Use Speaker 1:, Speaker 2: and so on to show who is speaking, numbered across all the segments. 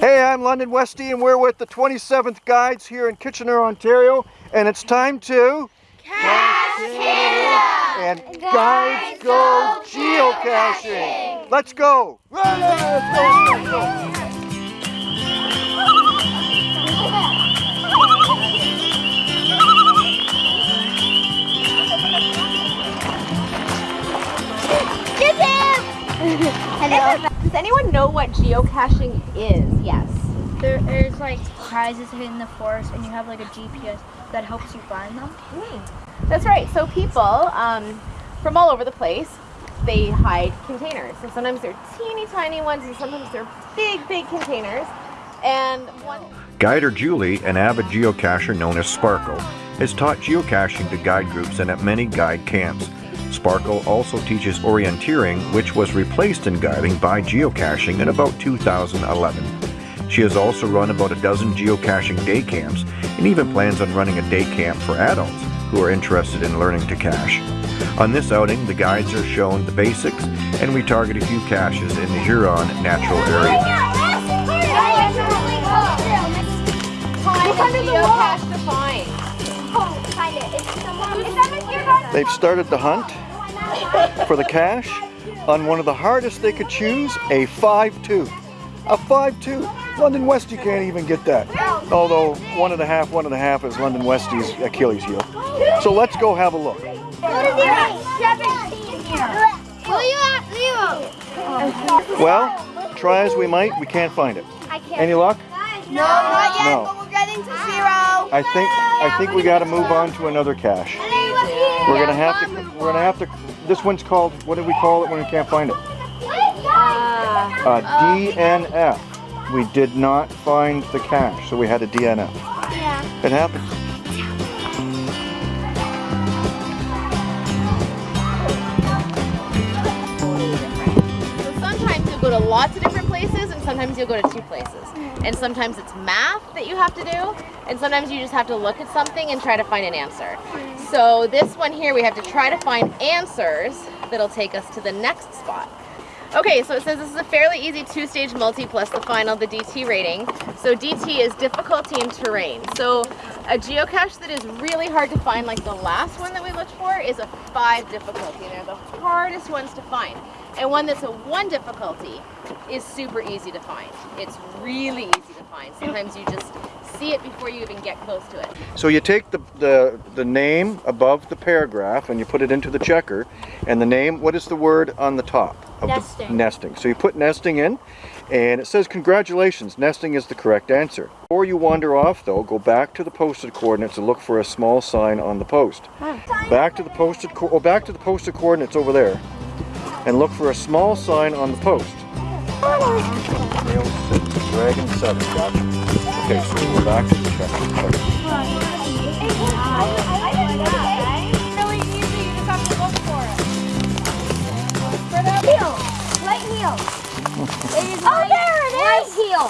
Speaker 1: Hey, I'm London Westy and we're with the 27th Guides here in Kitchener, Ontario. And it's time to...
Speaker 2: Canada!
Speaker 1: And Guides Go Geocaching! Let's go! Let's go! Let's go!
Speaker 2: Hello.
Speaker 3: Does anyone know what geocaching is? Yes.
Speaker 4: There is like prizes hidden in the forest, and you have like a GPS that helps you find them.
Speaker 3: That's right. So people um, from all over the place, they hide containers. So sometimes they're teeny tiny ones, and sometimes they're big, big containers. And one.
Speaker 5: Guider Julie, an avid geocacher known as Sparkle, has taught geocaching to guide groups and at many guide camps. Sparkle also teaches orienteering, which was replaced in guiding by geocaching in about 2011. She has also run about a dozen geocaching day camps and even plans on running a day camp for adults who are interested in learning to cache. On this outing, the guides are shown the basics and we target a few caches in the Huron natural area.
Speaker 1: They've started the hunt for the cache on one of the hardest they could choose, a 5-2. A 5-2. London Westy can't even get that. Although one and a half, one and a half is London Westy's Achilles heel. So let's go have a look. Well, try as we might, we can't find it. Any luck?
Speaker 2: No, not yet,
Speaker 1: No.
Speaker 2: but we're getting to zero.
Speaker 1: I think I think we got to move on to another cache. We're gonna have to. We're gonna have to. This one's called. What do we call it when we can't find it? Uh, DNF. We did not find the cache, so we had a DNF.
Speaker 2: Yeah.
Speaker 1: It happens.
Speaker 3: Go to lots of different places, and sometimes you'll go to two places. And sometimes it's math that you have to do, and sometimes you just have to look at something and try to find an answer. So this one here, we have to try to find answers that'll take us to the next spot. Okay, so it says this is a fairly easy two-stage multi plus the final, the DT rating. So DT is difficulty and terrain. So a geocache that is really hard to find, like the last one that we looked for, is a five difficulty. They're the hardest ones to find. And one that's a one difficulty is super easy to find. It's really easy to find. Sometimes you just see it before you even get close to it.
Speaker 1: So you take the, the the name above the paragraph and you put it into the checker, and the name. What is the word on the top? Of The,
Speaker 4: Nesting.
Speaker 1: nesting. So you put nesting in, and it says congratulations. Nesting is the correct answer. Before you wander off, though, go back to the posted coordinates and look for a small sign on the post. Back to the posted. Co- oh, back to the posted coordinates over there, and look for a small sign on the post. Dragon seven. Gotcha. Okay, so we're back to the checker.
Speaker 2: Heel. It is oh, there it is. Right heel.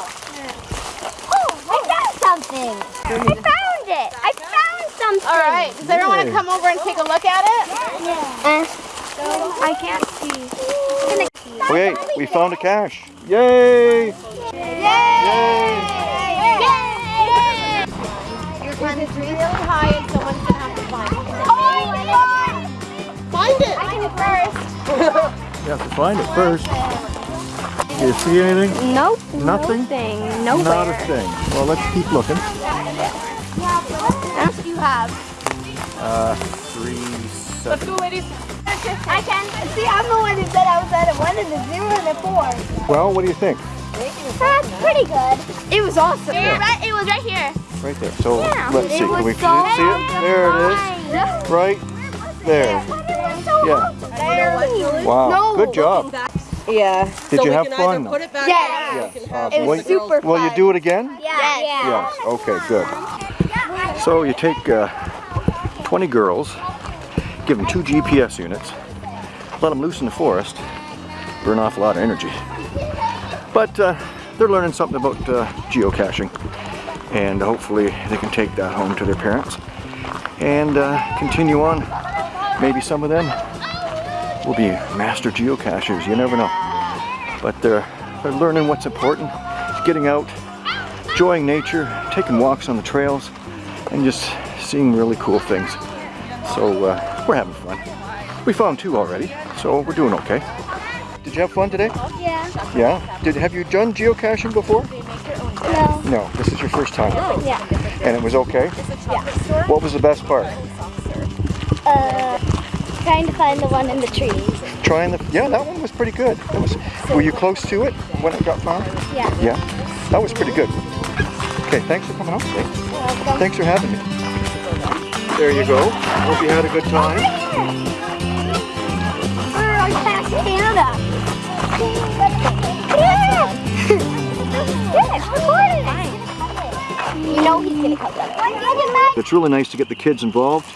Speaker 2: Oh, I found something. I found it. I found something.
Speaker 3: All right, does everyone want to come over and take a look at it?
Speaker 2: Uh, I can't see.
Speaker 1: Wait, we found a cache. Yay! Yay!
Speaker 3: It's really high and someone's gonna have to find it.
Speaker 2: Oh,
Speaker 3: Find it!
Speaker 2: Find it first.
Speaker 1: You have to find it first. Do you see anything?
Speaker 2: Nope.
Speaker 1: Nothing?
Speaker 2: Nothing.
Speaker 1: Not a thing. Well, let's keep looking.
Speaker 2: What else do you have?
Speaker 1: Uh, three,
Speaker 3: Let's
Speaker 1: seven.
Speaker 3: go, ladies.
Speaker 2: I can see. I'm the one who said I was at a one and a zero and a four.
Speaker 1: Well, what do you think?
Speaker 2: That's pretty good. It was awesome. Right, it was right here.
Speaker 1: Right there. So
Speaker 2: Yeah.
Speaker 1: let's see. Can we
Speaker 2: so
Speaker 1: see it? There it is. Right there. Yeah. Wow. Good job.
Speaker 3: Yeah.
Speaker 1: Did you have fun? though?
Speaker 3: it back
Speaker 2: Yeah.
Speaker 1: Yes.
Speaker 2: It
Speaker 1: Awesome.
Speaker 2: was
Speaker 1: Will,
Speaker 2: super
Speaker 1: will you do it again?
Speaker 2: Yeah.
Speaker 1: Yes. Okay, good. So you take uh, 20 girls, give them two GPS units, let them loose in the forest, burn off a lot of energy. But uh, they're learning something about uh, geocaching, and hopefully they can take that home to their parents and uh, continue on. Maybe some of them will be master geocachers. You never know. But they're they're learning what's important getting out, enjoying nature, taking walks on the trails, and just seeing really cool things. So uh, we're having fun. We found two already, so we're doing okay. Did you have fun today?
Speaker 2: Yeah.
Speaker 1: Yeah? Did Have you done geocaching before?
Speaker 2: No.
Speaker 1: No, this is your first time.
Speaker 2: Yeah.
Speaker 1: And it was okay?
Speaker 2: Yeah.
Speaker 1: What was the best part?
Speaker 2: Uh, trying to find the one in the trees.
Speaker 1: Trying the, yeah, that one was pretty good. That was, were you close to it when it got found?
Speaker 2: Yeah.
Speaker 1: Yeah, that was pretty good. Okay, thanks for coming out today.
Speaker 2: Welcome.
Speaker 1: Thanks for having me. There you go. Hope you had a good time.
Speaker 2: We're on past Canada. You know he's gonna come down.
Speaker 1: It's really nice to get the kids involved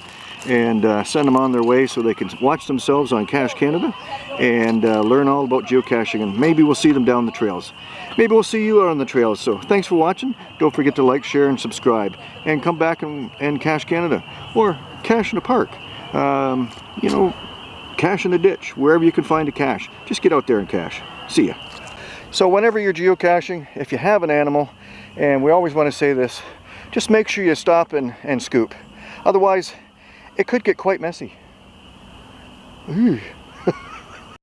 Speaker 1: and uh, send them on their way so they can watch themselves on Cache Canada and uh, learn all about geocaching and maybe we'll see them down the trails. Maybe we'll see you out on the trails. So thanks for watching. Don't forget to like, share, and subscribe. And come back and, and Cache Canada or cache in a park. Um, you know, cache in a ditch, wherever you can find a cache. Just get out there and cache. See ya. So whenever you're geocaching, if you have an animal, and we always want to say this, just make sure you stop and, and scoop. Otherwise, it could get quite messy. Ooh.